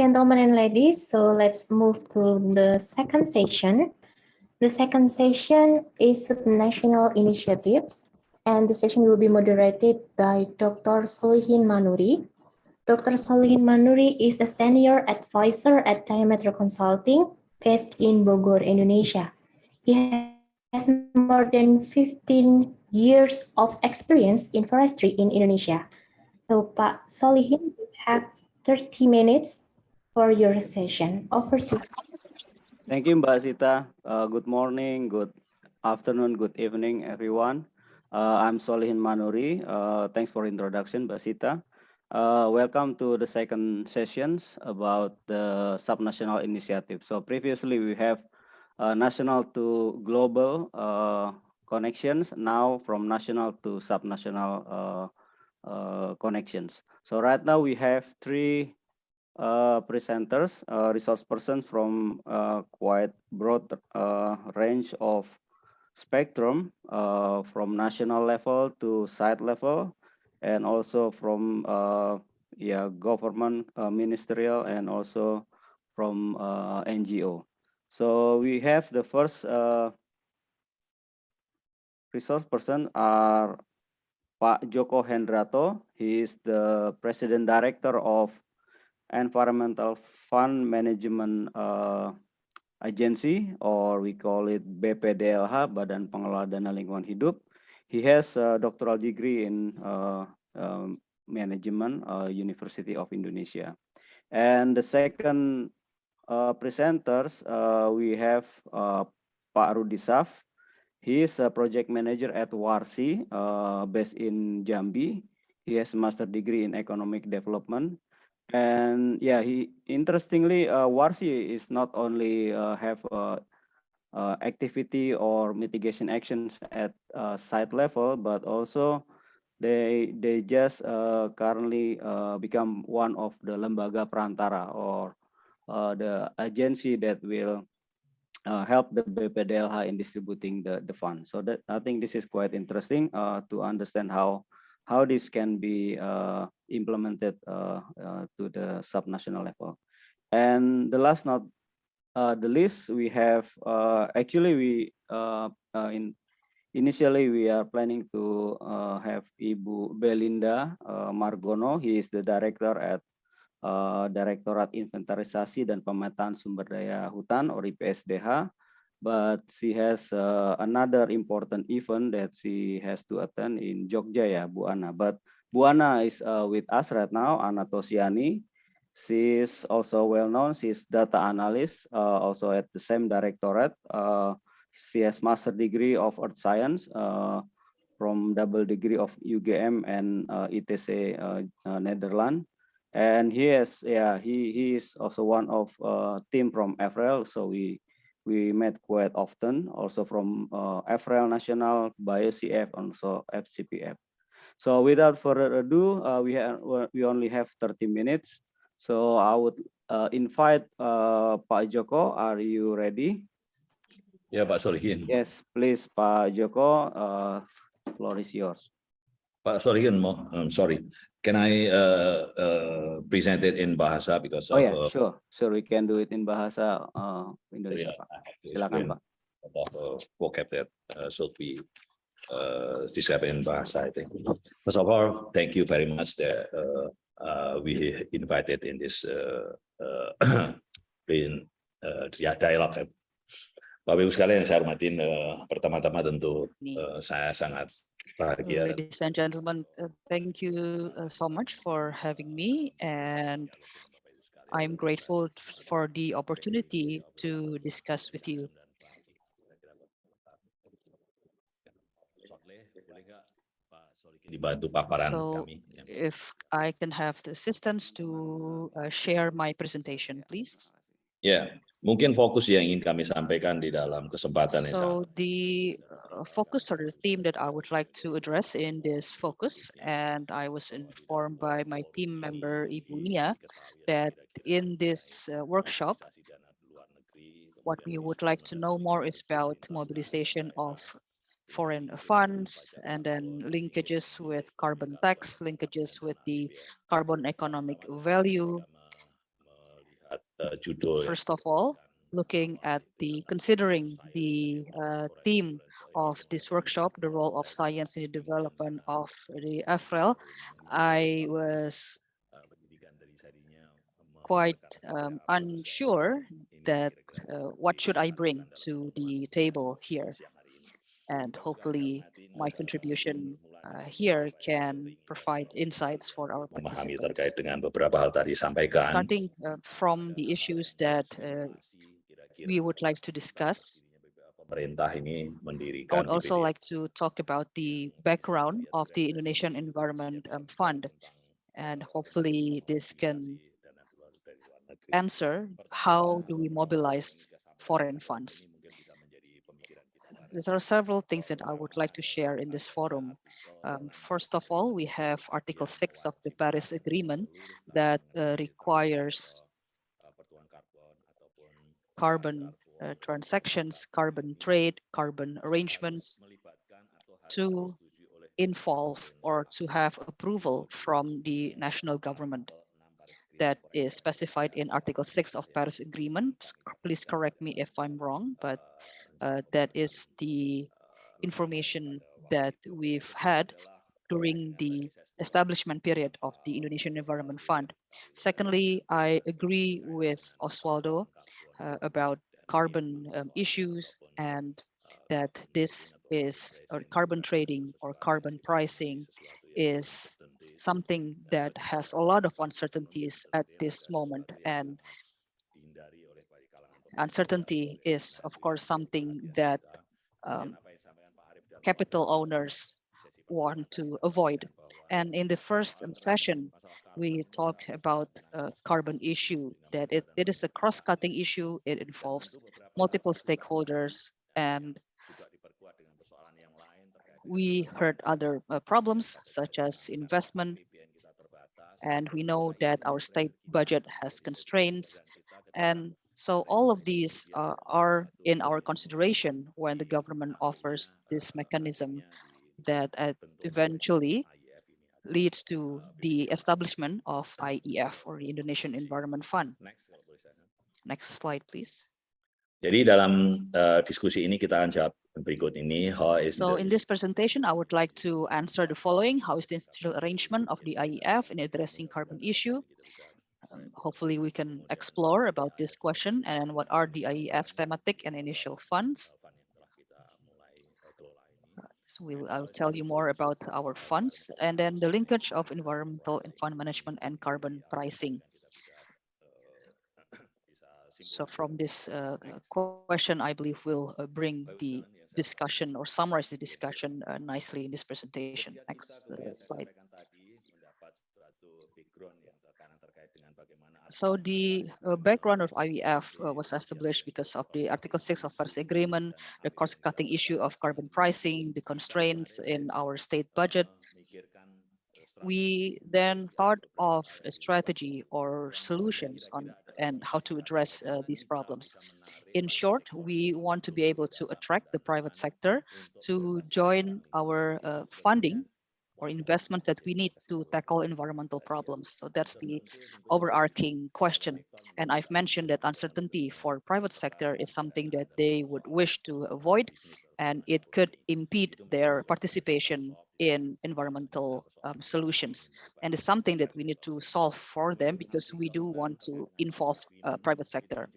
Gentlemen and ladies, so let's move to the second session. The second session is national initiatives, and the session will be moderated by Dr. Solihin Manuri. Dr. Solihin Manuri is a senior advisor at Diameter Consulting based in Bogor, Indonesia. He has more than 15 years of experience in forestry in Indonesia. So, Pak Solihin, you have 30 minutes for your session. Over to you. Thank you, Mbak Sita. Uh, good morning, good afternoon, good evening, everyone. Uh, I'm Solihin Manuri. Uh, thanks for introduction, Mbak Sita. Uh, welcome to the second sessions about the subnational initiative. So previously we have uh, national to global uh, connections, now from national to subnational connections. So right now we have three uh, presenters, uh, resource persons from uh, quite broad uh, range of spectrum uh, from national level to site level and also from yeah government ministerial and also from NGO. So we have the first resource person are Pak Joko Hendratto. He is the president director of Environmental Fund Management uh, Agency, or we call it BPDLH, Badan Pengelola Dana Lingkungan Hidup. He has a doctoral degree in uh, um, management, uh, University of Indonesia. And the second uh, presenters, uh, we have uh, Pak Rudi Syaf. He is a project manager at WARSI, uh, based in Jambi. He has a master degree in economic development and yeah, he interestingly, uh, Warsi is not only uh, have uh, uh, activity or mitigation actions at uh, site level, but also they they just uh, currently uh, become one of the lembaga perantara or the agency that will help the BPDLH in distributing the, the fund. So that I think this is quite interesting to understand how how this can be implemented uh, uh, to the subnational level. And the last not uh, the least, we have actually we in initially we are planning to uh, have Ibu Belinda uh, Margono. He is the director at uh, Direktorat Inventarisasi dan Pemantauan Sumber Daya Hutan or IPSDH but she has another important event that she has to attend in Jogja ya Bu Ana but Bu Ana is uh, with us right now Ana Tosiani. Is also well known. She's data analyst uh, also at the same directorate. Uh, she has master degree of earth science uh, from double degree of UGM and ITC uh, uh, Netherlands. And he has yeah he he is also one of team from FRL so we we met quite often, also from uh, National, BioCF, also FCPF. So without further ado, uh, we, have, we only have 30 minutes. So I would uh, invite uh, Pak Joko, are you ready? Ya Pak Solihin. Yes, please Pak Joko, uh, floor is yours. Pak Solihin, I'm sorry. Can I uh, uh, present it in Bahasa because oh of, yeah, uh, sure, sure we can do it in Bahasa uh, Indonesia. yeah, Pak. I have to Silakan Pak. about uh, vocab that uh, should be uh, described in Bahasa, I think. First of all, thank you very much that uh, uh, we invited in this uh, uh, in uh, dia- dialog. Bapak Ibu sekalian yang saya hormatin, uh, pertama-tama tentu saya sangat bahagia Ladies and gentlemen, uh, thank you uh, so much for having me and I'm grateful for the opportunity to discuss with you. Dibantu paparan So kami. Ya. if I can have the assistance to uh, share my presentation, please. Ya, mungkin fokus yang ingin kami sampaikan di dalam kesempatan yang So sama. the uh, focus or the theme that I would like to address in this focus, and I was informed by my team member Ibu Nia that in this uh, workshop, what we would like to know more is about mobilization of foreign funds and then linkages with carbon tax, linkages with the carbon economic value, First of all, looking at the considering the uh, theme of this workshop, the role of science in the development of the AFREL, I was quite um, unsure that uh, what should I bring to the table here. And hopefully my contribution uh, here can provide insights for our memahami participants. terkait dengan beberapa hal tadi sampaikan. Starting uh, from the issues that uh, we would like to discuss, Pemerintah ini I would also like to talk about the background of the Indonesian Environment um, Fund. And hopefully this can answer how do we mobilize foreign funds. There are several things that I would like to share in this forum. Um, first of all, we have Article 6 of the Paris Agreement that uh, requires carbon uh, transactions, carbon trade, carbon arrangements to involve or to have approval from the national government that is specified in Article 6 of Paris Agreement. Please correct me if I'm wrong, but that is the information that we've had during the establishment period of the Indonesian Environment Fund. Secondly, I agree with Oswaldo uh, about carbon um, issues and that this is or carbon trading or carbon pricing is something that has a lot of uncertainties at this moment and uncertainty is of course something that um, capital owners want to avoid. And in the first session we talk about carbon issue that it, it is a cross-cutting issue. It involves multiple stakeholders and we heard other uh, problems such as investment. And we know that our state budget has constraints and so all of these uh, are in our consideration when the government offers this mechanism that uh, eventually leads to the establishment of IEF or the Indonesian Environment Fund. Next slide, please. Jadi dalam uh, diskusi ini kita akan jawab berikut ini. How is So the- in this presentation, I would like to answer the following. How is the institutional arrangement of the IEF in addressing carbon issue? Um, Hopefully we can explore about this question and what are the IEF's thematic and initial funds. So we'll, I'll tell you more about our funds and then the linkage of environmental and fund management and carbon pricing. So from this uh, question, I believe we'll uh, bring the discussion or summarize the discussion uh, nicely in this presentation. Next uh, slide. So the uh, background of IEF uh, was established because of the Article 6 of Paris Agreement, the cross-cutting issue of carbon pricing, the constraints in our state budget. We then thought of a strategy or solutions on and how to address uh, these problems. In short, we want to be able to attract the private sector to join our uh, funding or investment that we need to tackle environmental problems. So that's the overarching question. And I've mentioned that uncertainty for private sector is something that they would wish to avoid, and it could impede their participation in environmental um, solutions. And it's something that we need to solve for them because we do want to involve uh, private sector.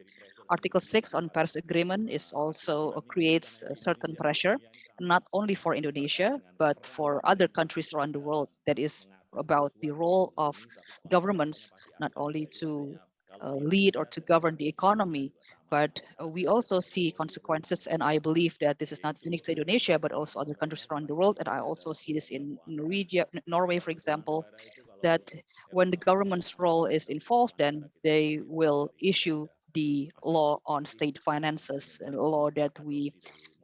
Article 6 on Paris Agreement is also uh, creates a certain pressure, not only for Indonesia, but for other countries around the world that is about the role of governments, not only to uh, lead or to govern the economy, but uh, we also see consequences. And I believe that this is not unique to Indonesia, but also other countries around the world. And I also see this in Norwegia, Norway, for example, that when the government's role is involved, then they will issue the law on state finances, a law that we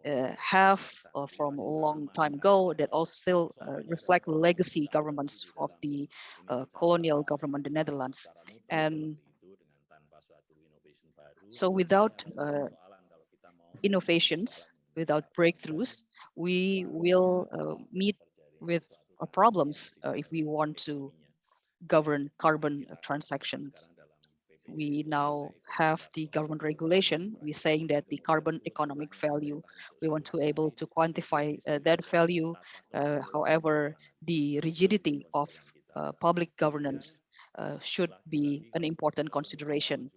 uh, have uh, from a long time ago that also uh, reflect legacy governments of the uh, colonial government, the Netherlands. And so without uh, innovations, without breakthroughs, we will uh, meet with problems if we want to govern carbon transactions. We now have the government regulation. We're saying that the carbon economic value, we want to able to quantify uh, that value. Uh, however, the rigidity of uh, public governance uh, should be an important consideration.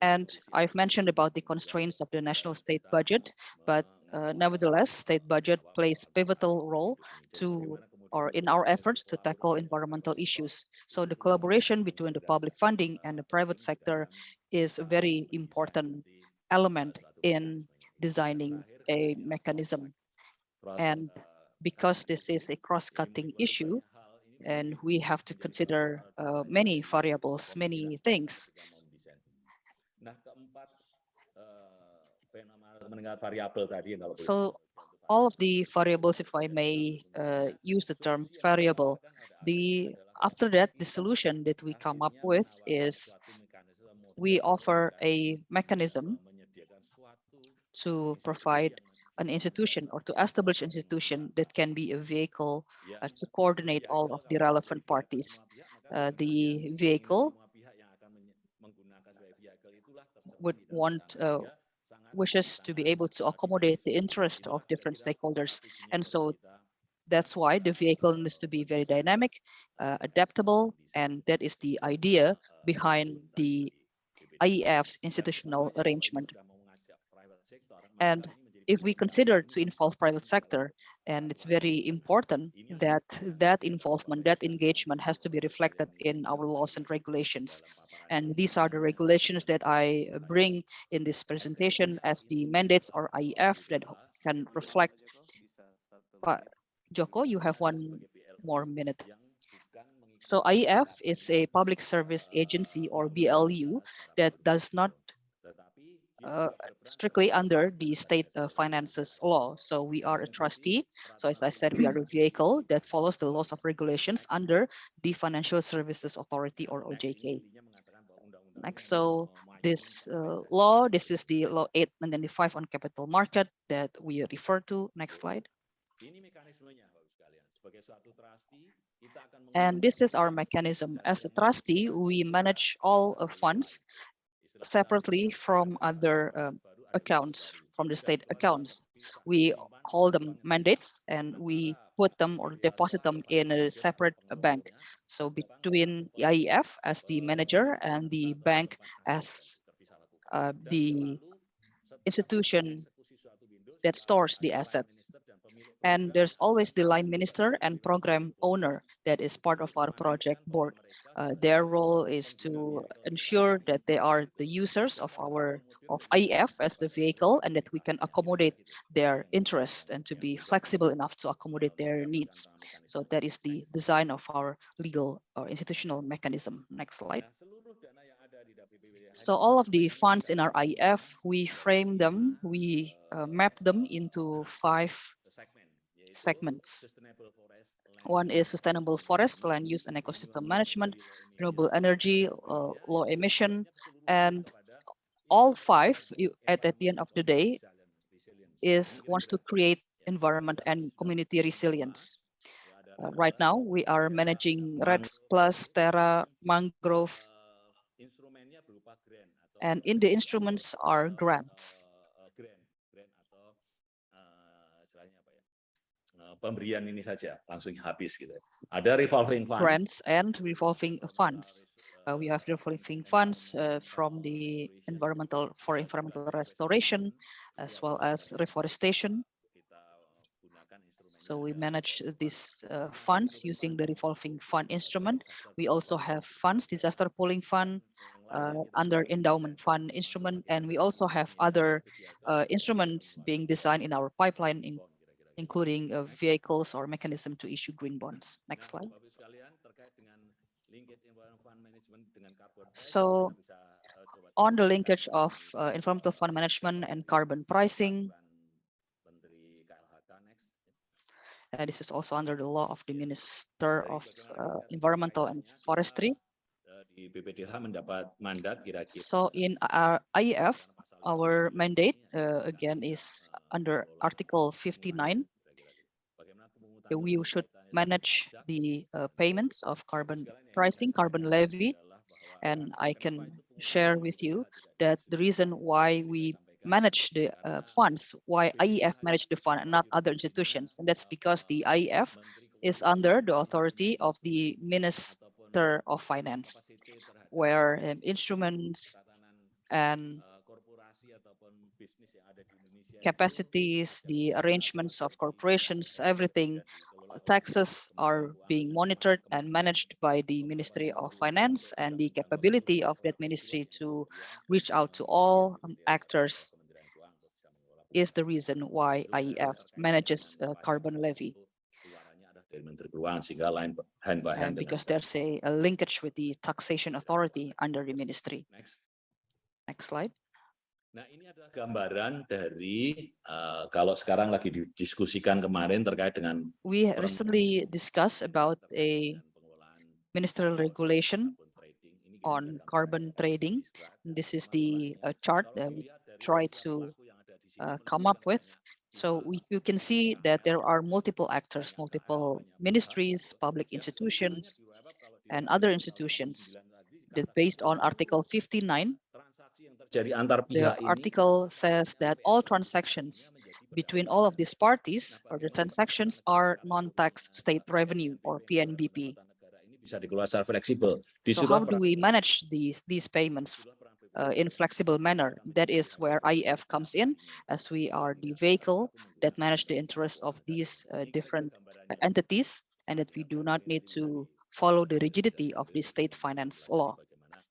And I've mentioned about the constraints of the national state budget, but uh, nevertheless, state budget plays pivotal role to or in our efforts to tackle environmental issues. So the collaboration between the public funding and the private sector is a very important element in designing a mechanism. And because this is a cross-cutting issue, and we have to consider uh, many variables, many things. Nah, keempat, nama mendengar variabel tadi kalau boleh So all of the variables, if I may uh, use the term variable, the after that, the solution that we come up with is we offer a mechanism to provide an institution or to establish institution that can be a vehicle uh, to coordinate all of the relevant parties. Uh, the vehicle would want uh, wishes to be able to accommodate the interest of different stakeholders. And so that's why the vehicle needs to be very dynamic, uh, adaptable, and that is the idea behind the IEF's institutional arrangement. And if we consider to involve private sector, and it's very important that that involvement, that engagement has to be reflected in our laws and regulations. And these are the regulations that I bring in this presentation as the mandates or IEF that can reflect. But Joko, you have one more minute. So IEF is a public service agency or BLU that does not uh, strictly under the state uh, finances law. So we are a trustee. So as I said, we are a vehicle that follows the laws of regulations under the Financial Services Authority or OJK. Next, so this uh, law, this is the law 895 on capital market that we refer to. Next slide. And this is our mechanism. As a trustee, we manage all uh, funds separately from other um, accounts, from the state accounts. We call them mandates and we put them or deposit them in a separate bank. So between IEF as the manager and the bank as uh, the institution that stores the assets. And there's always the line minister and program owner that is part of our project board. Uh, their role is to ensure that they are the users of our of IEF as the vehicle and that we can accommodate their interest and to be flexible enough to accommodate their needs. So that is the design of our legal or institutional mechanism. Next slide. So all of the funds in our IEF, we frame them, we uh, map them into five segments. One is sustainable forest, land use and ecosystem management, renewable energy, uh, low emission, and all five at, at the end of the day is wants to create environment and community resilience. Uh, right now, we are managing REDD Plus, Terra, Mangrove, and in the instruments are grants. Pemberian ini saja langsung habis gitu. Ada revolving fund. Grants and revolving funds. Uh, we have revolving funds uh, from the environmental for environmental restoration as well as reforestation. So we manage these uh, funds using the revolving fund instrument. We also have funds, disaster pooling fund, uh, under endowment fund instrument, and we also have other uh, instruments being designed in our pipeline, in, including uh, vehicles or mechanism to issue green bonds. Next slide. So on the linkage of uh, environmental fund management and carbon pricing, uh, this is also under the law of the Minister of uh, Environmental and Forestry. So in our IEF, our mandate uh, again is under Article 59. We should manage the uh, payments of carbon pricing, carbon levy. And I can share with you that the reason why we manage the uh, funds, why IEF manage the fund and not other institutions. And that's because the IEF is under the authority of the Minister of Finance, where um, instruments and capacities, the arrangements of corporations, everything, taxes are being monitored and managed by the Ministry of Finance and the capability of that ministry to reach out to all um, actors is the reason why IEF manages uh, carbon levy Dari Menteri Keuangan sehingga line hand by and hand dengan- because there's a, a linkage with the taxation authority under the ministry. Next. Next slide. Nah, ini adalah gambaran dari eh, kalau sekarang lagi didiskusikan kemarin terkait dengan We recently discussed about a ministerial regulation on carbon trading. This is the uh, chart that we try to uh, come up with. So we, you can see that there are multiple actors, multiple ministries, public institutions, and other institutions that based on Article 59, the article says that all transactions between all of these parties or the transactions are non-tax state revenue or PNBP. ini bisa dikelola secara fleksibel. Di So how do we manage these these payments uh, in flexible manner? That is where IEF comes in, as we are the vehicle that manage the interests of these uh, different uh, entities, and that we do not need to follow the rigidity of the state finance law.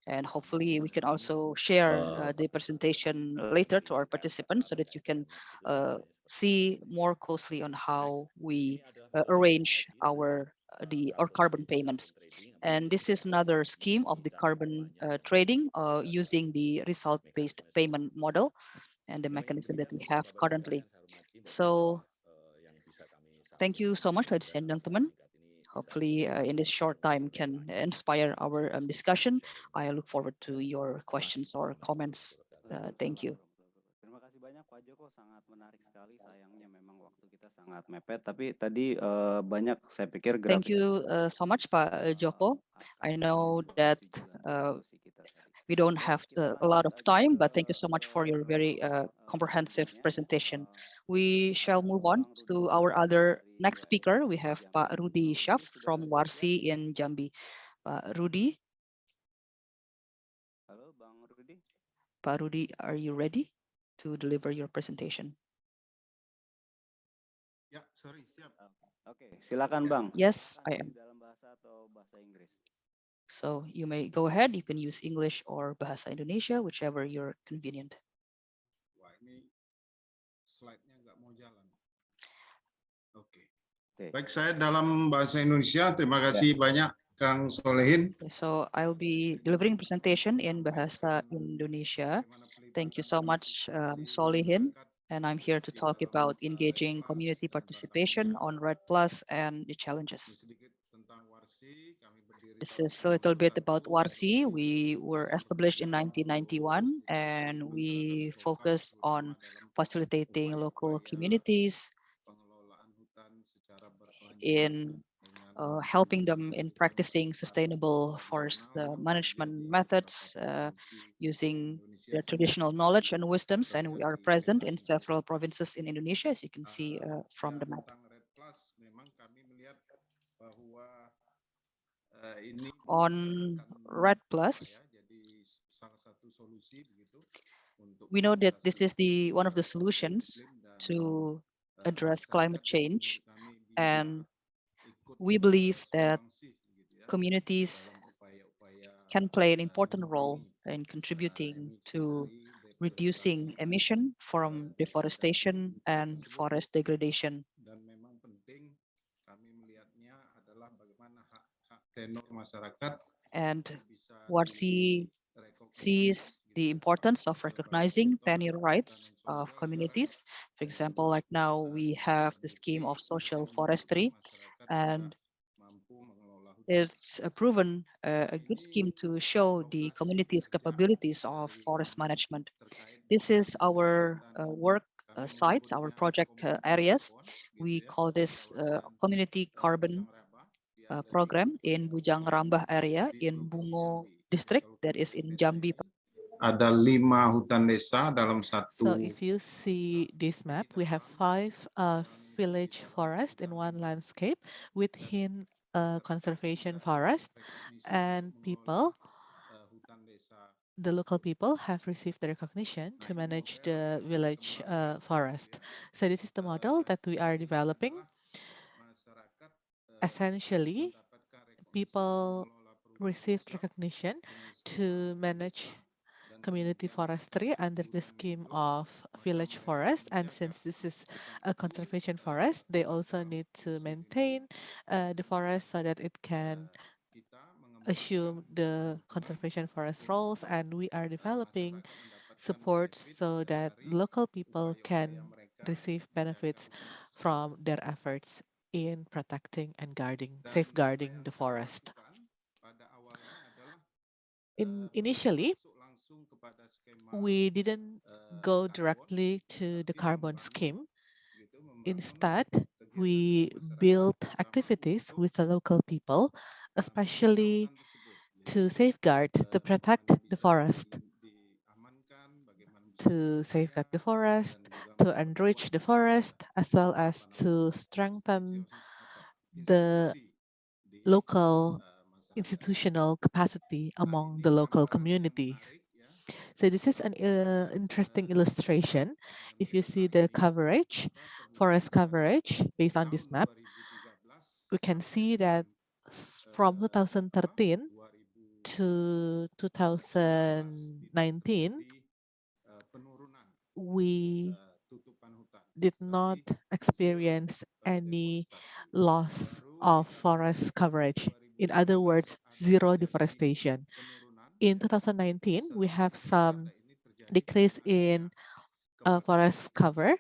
And hopefully we can also share uh, the presentation later to our participants so that you can uh, see more closely on how we uh, arrange our the or carbon payments. And this is another scheme of the carbon uh, trading uh, using the result-based payment model and the mechanism that we have currently. So thank you so much, ladies and gentlemen. Hopefully uh, in this short time can inspire our um, discussion. I look forward to your questions or comments. Uh, thank you. Banyak Pak Joko, sangat menarik sekali. Sayangnya memang waktu kita sangat mepet, tapi tadi eh, banyak saya pikir Thank you uh, so much, Pak uh, Joko. I know that uh, we don't have uh, a lot of time, but thank you so much for your very uh, comprehensive presentation. We shall move on to our other next speaker. We have Pak Rudi Shaf from Warsi in Jambi. Pak Rudi, Halo Bang Rudi. Pak Rudi, are you ready to deliver your presentation? Ya, sorry, siap. Oke, silakan Bang. Yes, I am. Dalam bahasa atau bahasa Inggris? So you may go ahead. You can use English or Bahasa Indonesia, whichever you're convenient. Wah, ini slide-nya nggak mau jalan. Oke. Oke. Baik, saya dalam bahasa Indonesia. Terima kasih banyak Kang Solihin. So I'll be delivering presentation in Bahasa Indonesia. Thank you so much, um, Solihin. And I'm here to talk about engaging community participation on REDD Plus and the challenges. This is a little bit about Warsi. We were established in 1991 and we focus on facilitating local communities in uh, helping them in practicing sustainable forest uh, management methods uh, using their traditional knowledge and wisdoms. And we are present in several provinces in Indonesia, as you can see uh, from the map. On REDD Plus, we know that this is the one of the solutions to address climate change. And we believe that bersumbangsi gitu ya, communities can play an important role in contributing to reducing emission from deforestation and forest degradation. dan memang penting kami melihatnya adalah bagaimana hak-hak tenor masyarakat And Warsi direkognisi sees the importance of recognizing tenure rights of communities. For example, like now we have the scheme of social forestry and it's a proven uh, a good scheme to show the community's capabilities of forest management. This is our uh, work uh, sites, our project uh, areas. We call this uh, community carbon uh, program in Bujang Raba area in Bungo district that is in Jambi. Ada lima hutan desa dalam satu So if you see this map, we have five uh, village forest in one landscape within a conservation forest and people, hutan desa the local people have received the recognition to manage the village uh, forest. So this is the model that we are developing. Essentially, people mengelola perubahan received recognition to manage community forestry under the scheme of village forest. And since this is a conservation forest, they also need to maintain uh, the forest so that it can assume the conservation forest roles. And we are developing supports so that local people can receive benefits from their efforts in protecting and guarding, safeguarding the forest. In initially, masuk langsung kepada skema we didn't eh, go directly to the carbon scheme. Instead, we built activities with the local people, eh, especially to safeguard, to eh, protect the forest, di- diamankan, bagaimana bisa to safeguard the forest, to enrich the forest, as well as to strengthen the local. Institutional capacity among the local communities. So this is an uh, interesting illustration. If you see the coverage, forest coverage based on this map, we can see that from 2013 to 2019, we did not experience any loss of forest coverage. In other words, zero deforestation. In 2019, we have some decrease in uh, forest cover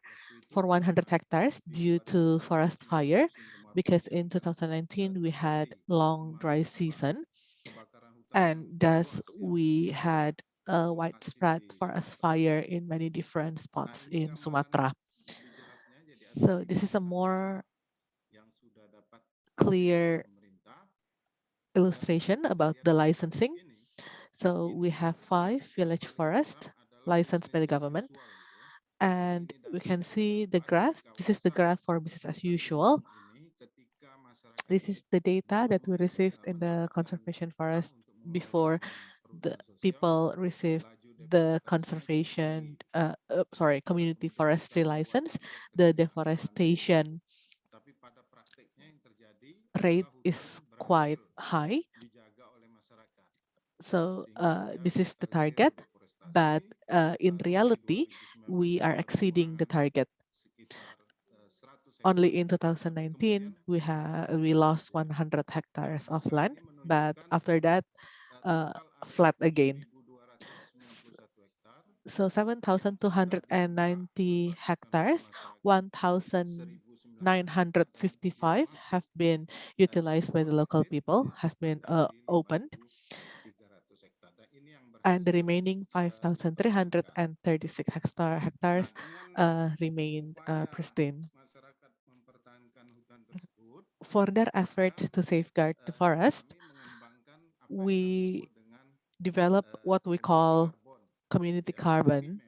for 100 hectares due to forest fire because in 2019 we had long dry season and thus we had a widespread forest fire in many different spots in Sumatra. So this is a more clear illustration about the licensing. So we have five village forests licensed by the government. And we can see the graph. This is the graph for business as usual. This is the data that we received in the conservation forest before the people received the conservation, uh, uh, sorry, community forestry license. The deforestation rate is quite high. So uh, this is the target, but uh, in reality, we are exceeding the target. Only in 2019, we have we lost 100 hectares of land, but after that, uh, flat again. So 7,290 hectares, 1,955 have been utilized by the local people, has been uh, opened, and the remaining 5,336 hectare hectares uh, remain uh, pristine. For their effort to safeguard the forest, we develop what we call community carbon,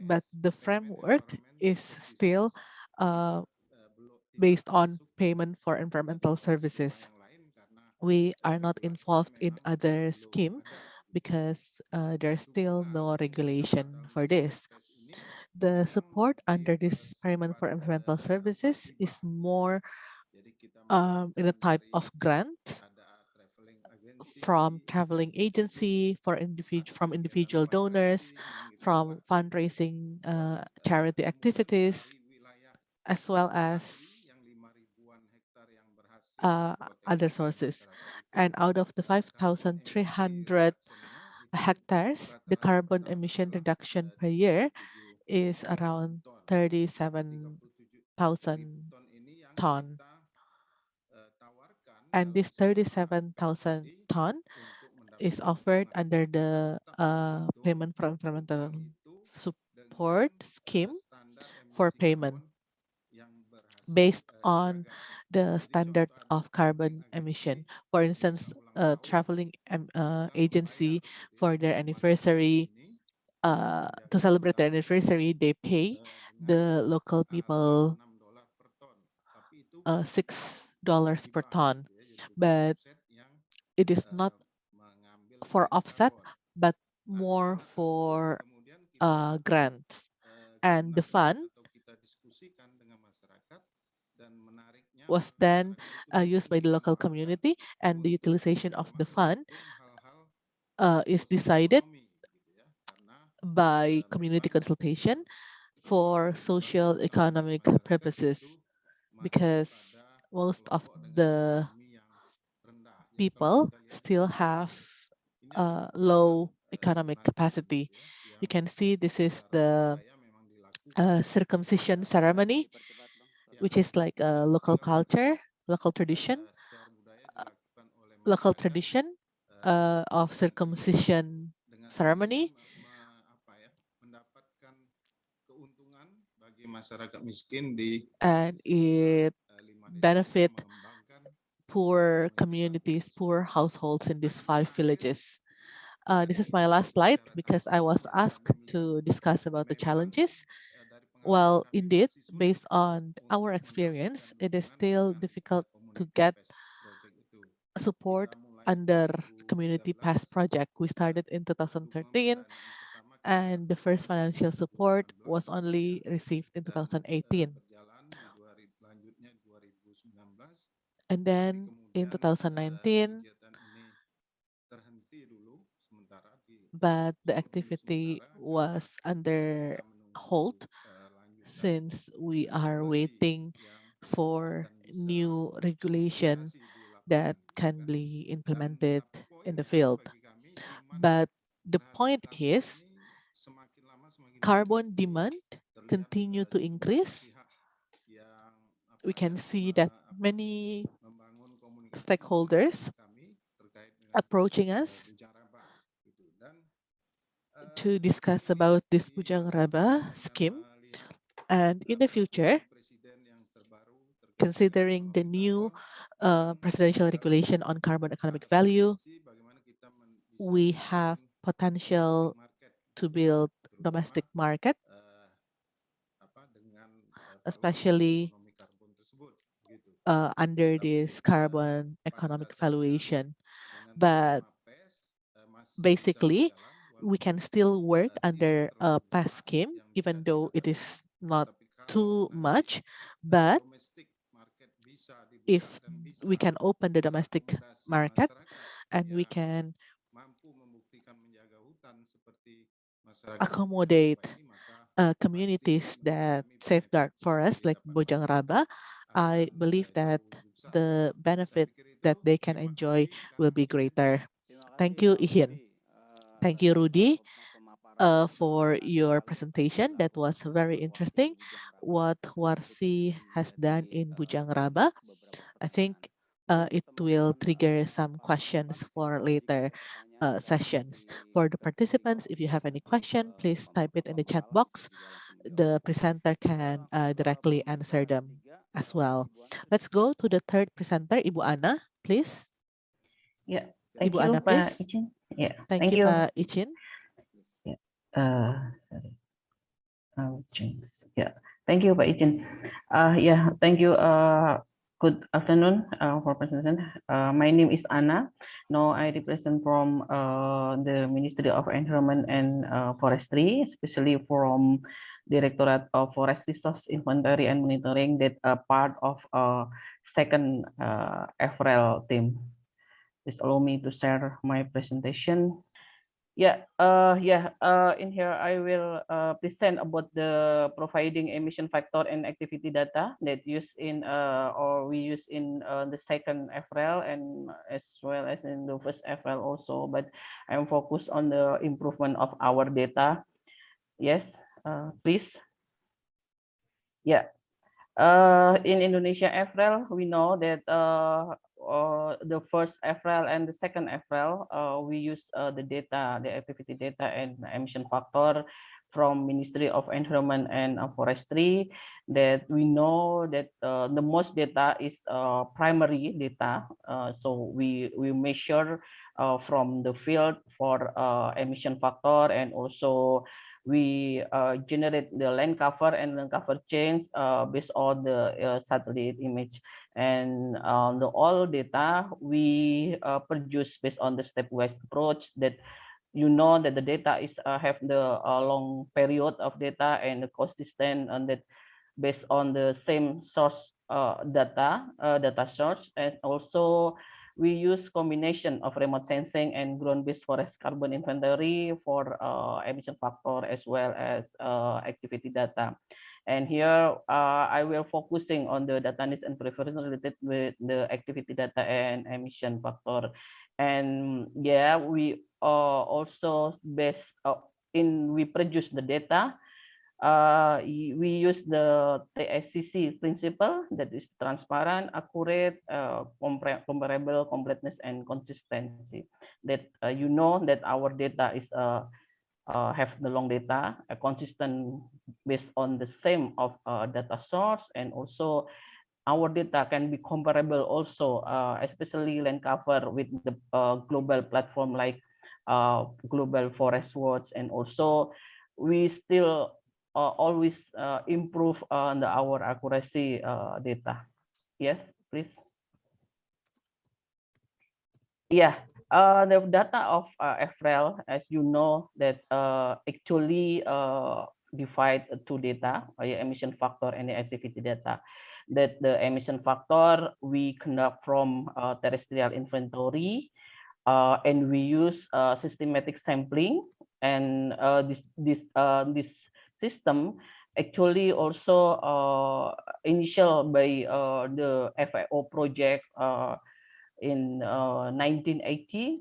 but the framework is still uh, based on payment for environmental services. We are not involved in other scheme because uh, there's still no regulation for this. The support under this payment for environmental services is more um, in a type of grant from traveling agency for individual from individual donors, from fundraising uh, charity activities, as well as uh, other sources. And out of the 5,300 hectares, the carbon emission reduction per year is around 37,000 ton. And this 37,000 ton is offered under the uh, payment for environmental support scheme for payment based on the standard of carbon emission. For instance, a traveling uh, agency for their anniversary, uh, to celebrate their anniversary, they pay the local people 6 uh, bukan six dollars per ton, gitu ya, jadi bukan but it is eh, not for offset, but more for uh, grants. eh, And the fund atau kita diskusikan dengan masyarakat dan menariknya was then uh, used by the local community, and the utilization of the fund uh, is decided ekonomi gitu ya. Karena by community consultation for social economic purposes. because most of the ekonomi yang rendah. Jadi kalau people still have uh, low economic capacity. You can see this is the uh, circumcision ceremony, which is like a local culture, local tradition, uh, local tradition uh, of circumcision ceremony. and it benefit poor communities, poor households in these five villages. Uh, this is my last slide because I was asked to discuss about the challenges. Well, indeed, based on our experience, it is still difficult to get support under Community 2013 Pass project. We started in 2013 pendanaan pertama kita and the first financial support was only received in 2018. And then in eh, 2019, kegiatan ini terhenti dulu sementara di but the activity was under hold eh, since we are waiting for new regulation that can be implemented in the field. bagi kami demand But the point is ini semakin lama semakin tinggi carbon demand continue eh, to increase. pihak yang apa We can see that many stakeholders approaching us to discuss about this Bujang Raba scheme. And in the future, considering the new uh, presidential regulation on carbon economic value, we have potential to build domestic market, especially uh, under this carbon economic valuation. But eh, basically, we can still work under a terlalu PAS besar scheme, even though it is not too much. But domestic market bisa if dibuka dan bisa we can open the domestic market and we can mampu membuktikan menjaga hutan seperti masyarakat accommodate Bujang Raba ini maka uh, communities that safeguard forests like Bujang Raba, I believe that the benefit that they can enjoy will be greater. Thank you, Ihin. Thank you, Rudy, uh, for your presentation. That was very interesting. What Warsi has done in Bujang Raba. I think uh, it will trigger some questions for later uh, sessions. For the participants, if you have any question, please type it in the chat box. The presenter can uh, directly answer them as well. Ibu Ana sudah Let's go to the third presenter, Ibu Ana, please. Yeah, thank Ibu you Ana, please. Icin. Ya, Thank thank you, you. Pak Icin. Uh, sorry. Oh, change. Yeah, thank you Pak Icin. Uh, yeah, thank you. Uh, good afternoon uh, for presentation. Uh, my name is Anna. Now I represent from uh, the Ministry of Environment and uh, Forestry, especially from Directorate of Forest Resource Inventory and Monitoring that are part of uh, second uh, FRL team. Please allow me to share my presentation. Yeah, uh, yeah. Uh, in here, I will uh, present about the providing emission factor and activity data that use in uh, or we use in uh, the second FRL and as well as in the first FRL also. But I'm focused on the improvement of our data. Yes, uh, please. Yeah. Uh, in Indonesia FRL, we know that uh, uh, the first FRL and the second FRL, uh, we use uh, the data, the activity data and emission factor from Ministry of Environment and uh, Forestry that we know that the most data is primary data. So we, we measure from the field for emission factor and also we uh, generate the land cover and land cover change uh, based on the uh, satellite image. And on the all data we uh, produce based on the stepwise approach that you know that the data is uh, have the uh, long period of data and consistent and that based on the same source data data source. And also we use combination of remote sensing and ground-based forest carbon inventory for uh, emission factor as well as uh, activity data. And here uh, I will focusing on the data needs and preference related with the activity data and emission factor. And yeah, we uh, also based uh, in we produce the data uh, we use the TSCC principle that is transparent, accurate, uh, comparable, completeness, and consistency. That uh, you know that our data is uh, uh, have the long data, uh, consistent based on the same of uh, data source, and also our data can be comparable also, especially land cover with the global platform like Global Forest Watch, and also we still always uh, improve on the our accuracy uh, data. Yes, please. Yeah, uh, the data of uh, FREL, as you know, that uh, actually uh, divide two data, uh, emission factor and the activity data. That the emission factor we conduct from uh, terrestrial inventory, uh, and we use uh, systematic sampling, and uh, this this uh, this system actually also uh, initial by uh, the FAO project uh, in uh, 1980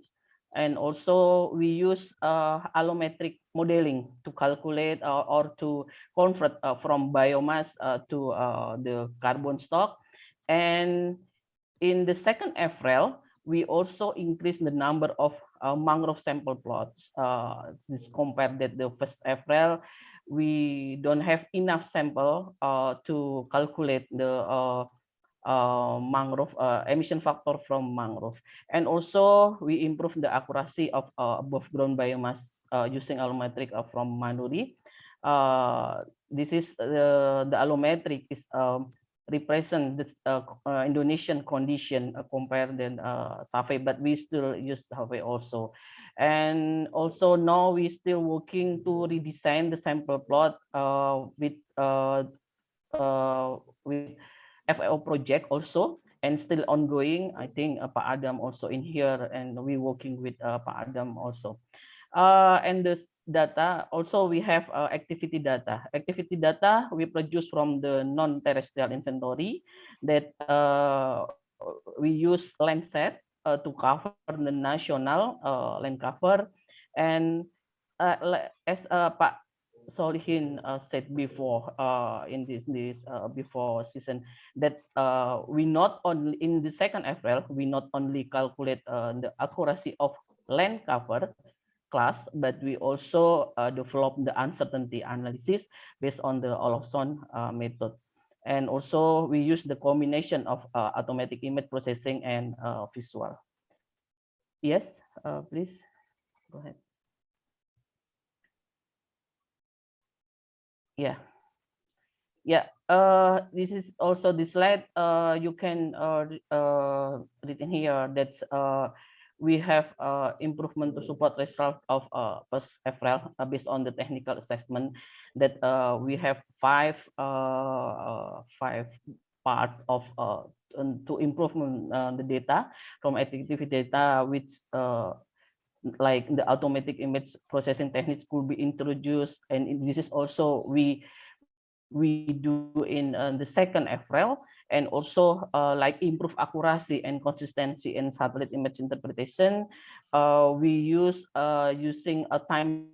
and also we use uh, allometric modeling to calculate uh, or to convert uh, from biomass uh, to uh, the carbon stock. And in the second FREL we also increase the number of uh, mangrove sample plots. Uh, this compared that the first FREL we don't have enough sample uh, to calculate the uh, uh, mangrove uh, emission factor from mangrove. And also we improve the accuracy of uh, above ground biomass uh, using allometric from Manuri. This is the, allometric is um, represent this Indonesian condition compared than Chave, but we still use Chave also. And also now we still working to redesign the sample plot uh, with uh, uh, with FAO project also and still ongoing. I think uh, Pak Adam also in here and we working with uh, Pak Adam also. Uh, and this data also we have uh, activity data. Activity data we produce from the non-terrestrial inventory that uh, we use Landsat uh, to cover the national uh, land cover. And uh, as uh, Pak Solihin uh, said before uh, in this this uh, before season that uh, we not only in the second FREL we not only calculate uh, the accuracy of land cover class but we also uh, develop the uncertainty analysis based on the Olofsson uh, method and also we use the combination of uh, automatic image processing and uh, visual. Yes uh, please go ahead. Yeah. Yeah uh this is also the slide uh you can uh, uh in here. That's uh we have uh improvement to support result of uh first FRL uh, based on the technical assessment that uh we have five uh uh, five part of uh to improvement uh, the data from activity data which uh like the automatic image processing techniques could be introduced. And this is also we we do in uh, the second FRL and also uh, like improve accuracy and consistency in satellite image interpretation uh, we use uh, using a time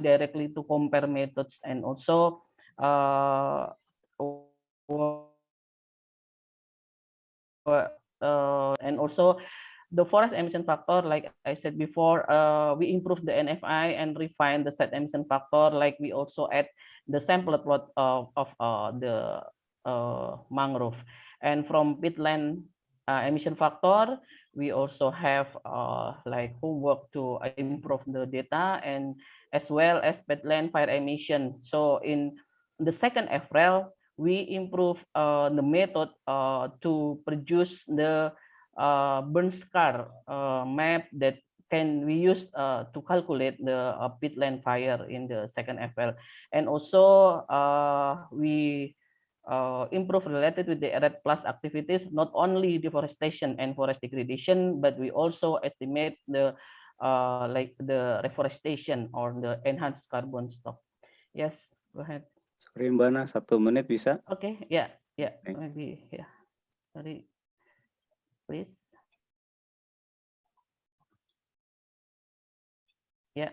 directly to compare methods and also uh, uh, and also the forest emission factor, like I said before, uh, we improve the NFI and refine the set emission factor. Like we also add the sample plot of, of uh, the mangrove. And from peatland uh, emission factor, we also have uh, like homework to improve the data and as well as peatland fire emission. So in the second FREL, we improve uh, the method uh, to produce the uh, burn scar uh, map that can we use uh, to calculate the uh, peatland fire in the second FREL. And also uh, we uh, improve related with the REDD plus activities, not only deforestation and forest degradation, but we also estimate the uh, like the reforestation or the enhanced carbon stock. Yes, go ahead. Sorry Mbak Ana, satu menit bisa? Okay, yeah, yeah, Thank- maybe, yeah. Sorry, please. Yeah,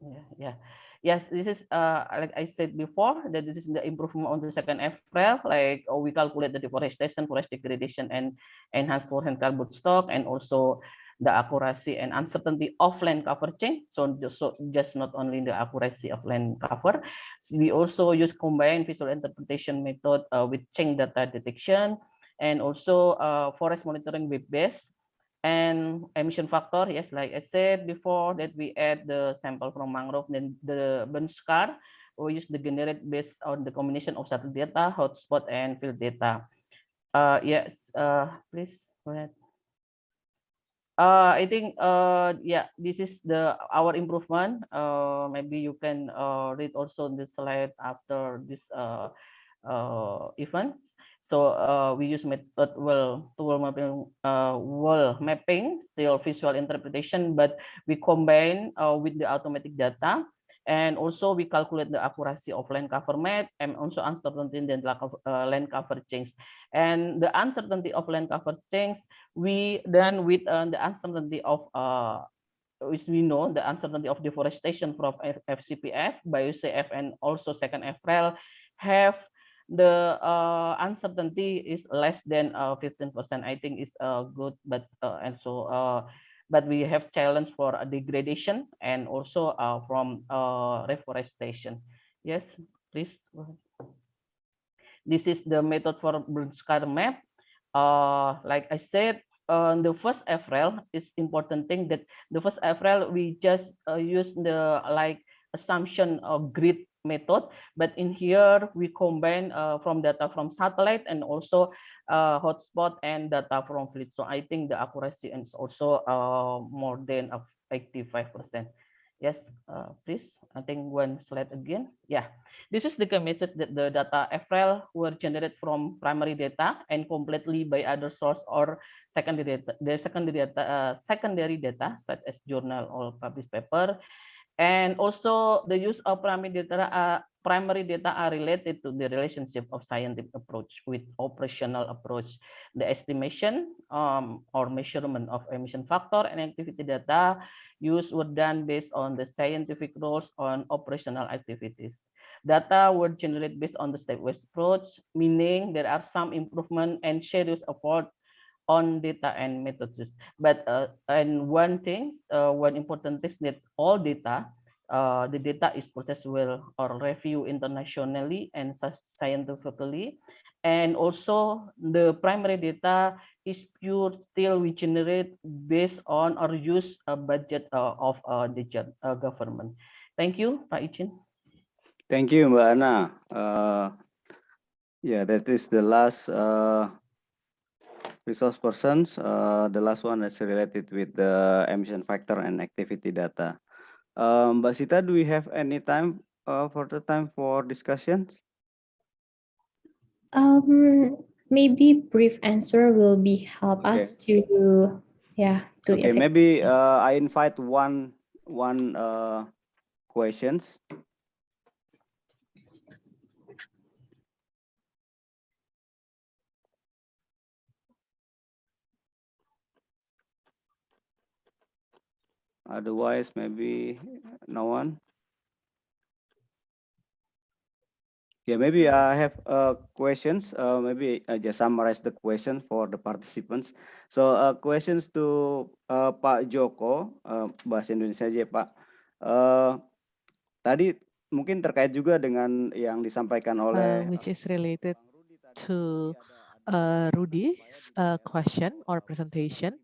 yeah, yeah. Yes, this is uh like I said before that this is the improvement on the second FREL. Like oh, we calculate the deforestation, forest degradation, and enhanced forest carbon stock, and also the accuracy and uncertainty of land cover change. So just so just not only the accuracy of land cover, we also use combined visual interpretation method uh, with change data detection and also uh, forest monitoring web base and emission factor. Yes, like I said before that we add the sample from mangrove, then the burn scar. We use the generate based on the combination of satellite data, hotspot, and field data. Uh, yes, uh, please go ahead. Uh, I think uh, yeah, this is the our improvement. Uh, maybe you can uh, read also the slide after this uh, uh, event. So uh, we use method wall-to-wall mapping, uh, mapping, still visual interpretation, but we combine uh, with the automatic data. And also we calculate the accuracy of land cover map and also uncertainty in the uh, land cover change. And the uncertainty of land cover change, we then with uh, the uncertainty of uh, which we know the uncertainty of deforestation from F FCPF, BioCF, and also second FREL have the uh, uncertainty is less than uh, 15%. I think is uh, good, but uh, and so uh, but we have challenge for degradation and also uh, from uh, reforestation. Yes, please. This is the method for burn scar map. Uh, like I said, on the first FREL is important thing that the first FREL we just uh, use the like assumption of grid method but in here we combine uh, from data from satellite and also uh, hotspot and data from fleet. So i think the accuracy is also uh, more than of 85 percent. Yes uh, please i think one slide again. Yeah this is the message that the data FRL were generated from primary data and completely by other source or secondary data the secondary data uh, secondary data such as journal or published paper and also the use of primary data uh, primary data are related to the relationship of scientific approach with operational approach. The estimation um, or measurement of emission factor and activity data used were done based on the scientific rules on operational activities. Data were generated based on the stepwise approach meaning there are some improvement and serious effort on data and methods. But uh, and one thing, uh, one important thing is that all data, uh, the data is processed well or reviewed internationally and scientifically. And also the primary data is pure still we generate based on or use a budget uh, of uh, the uh, government. Thank you, Pak Ichin. Thank you, Mbak. Uh, yeah, that is the last resource persons. Uh, the last one is related with the emission factor and activity data. Um, Mbak Sita, do we have any time uh, for the time for discussions? Um, maybe brief answer will be help Okay. us to, yeah, to Okay, effect- maybe uh, I invite one one uh, questions. Otherwise, maybe no one. Yeah, maybe I have uh, questions. Uh, maybe I just summarize the question for the participants. So uh, questions to uh, Pak Joko, uh, bahasa Indonesia aja ya, Pak. Uh, tadi mungkin terkait juga dengan yang disampaikan uh, oleh which is related to uh, Rudy's uh, question or presentation,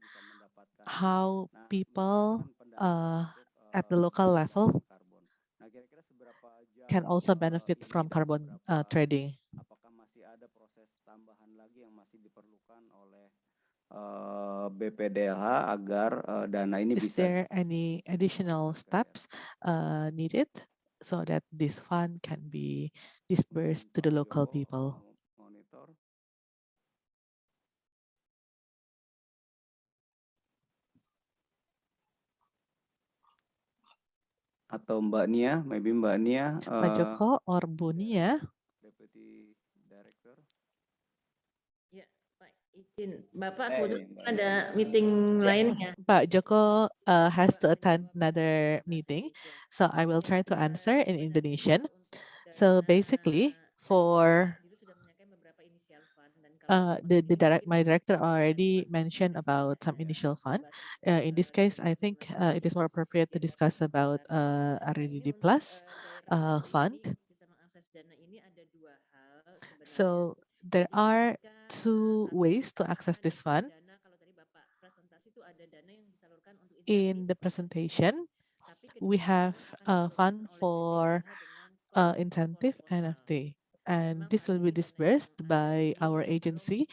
how people uh, at the local level karbon. Nah, kira-kira seberapa jauh can also benefit from carbon uh, trading. apakah masih ada proses tambahan lagi yang masih diperlukan oleh uh, BPDLH agar uh, dana ini Is bisa there any additional steps uh, needed so that this fund can be dispersed to the local people? Atau Mbak Nia, maybe Mbak Nia, Pak uh, Joko or Bu Nia? Deputy Director. Ya, Pak izin, Bapak Eh, Mbak ada meeting Yeah, lainnya. Pak Joko uh, has to attend another meeting, so I will try to answer in Indonesian. So basically, for uh, the the direct my director already mentioned about some initial fund. Uh, in this case, I think uh, it is more appropriate to discuss about uh, REDD plus uh, fund. So there are two ways to access this fund. In the presentation, we have a fund for uh, incentive NFT, and this will be disbursed by our agency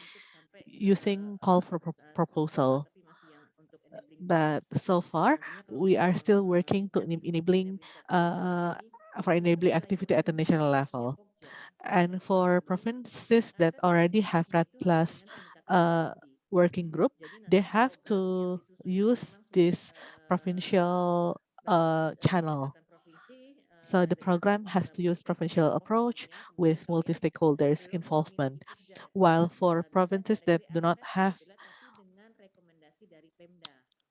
using call for pro- proposal. But so far, we are still working to enabling uh, for enabling activity at the national level. And for provinces that already have REDD plus uh, working group, they have to use this provincial uh, channel. So the program has to use provincial approach with multi-stakeholders involvement. While for provinces that do not have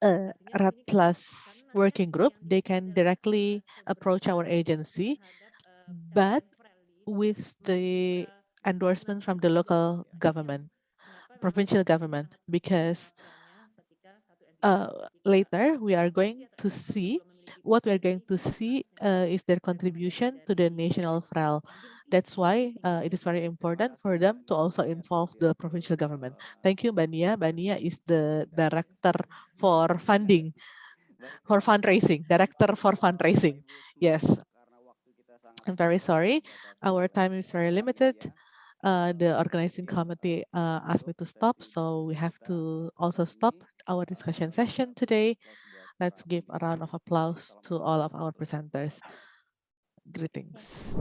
a REDD plus working group, they can directly approach our agency, but with the endorsement from the local government, provincial government, because uh, later we are going to see what we are going to see uh, is their contribution to the national FREL. That's why uh, it is very important for them to also involve the provincial government. Thank you, Bu Nia. Bania is the director for funding, for fundraising, director for fundraising. Yes, I'm very sorry. Our time is very limited. Uh, the organizing committee uh, asked me to stop, so we have to also stop our discussion session today. Let's give a round of applause to all of our presenters. Greetings.